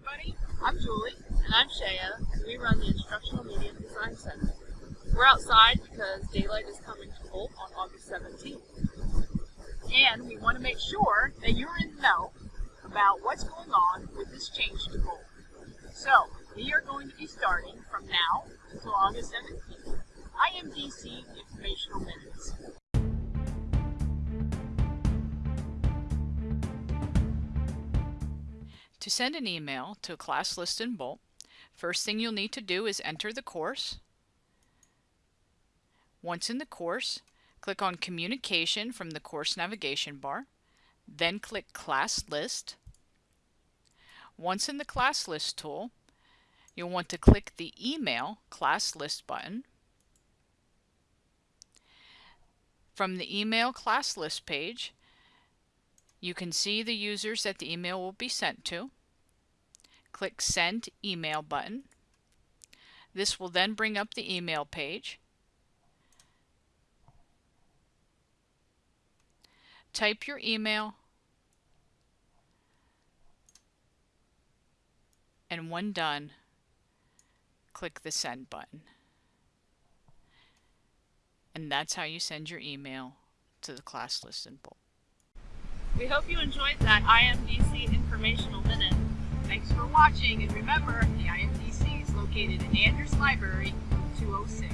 everybody. I'm Julie. And I'm Shaya, and we run the Instructional Media Design Center. We're outside because daylight is coming to Bolt on August 17th. And we want to make sure that you're in the know about what's going on with this change to Bolt. So, we are going to be starting from now until August 17th. IMDC Informational Minutes. To send an email to a class list in Bolt, first thing you'll need to do is enter the course. Once in the course, click on Communication from the course navigation bar, then click Class List. Once in the Class List tool, you'll want to click the Email Class List button. From the Email Class List page, you can see the users that the email will be sent to. Click Send Email button. This will then bring up the email page. Type your email and when done, click the Send button. And that's how you send your email to the class list in Bolt. We hope you enjoyed that IMDC informational minute. Thanks for watching, and remember, the IMDC is located in Andrews Library, 206.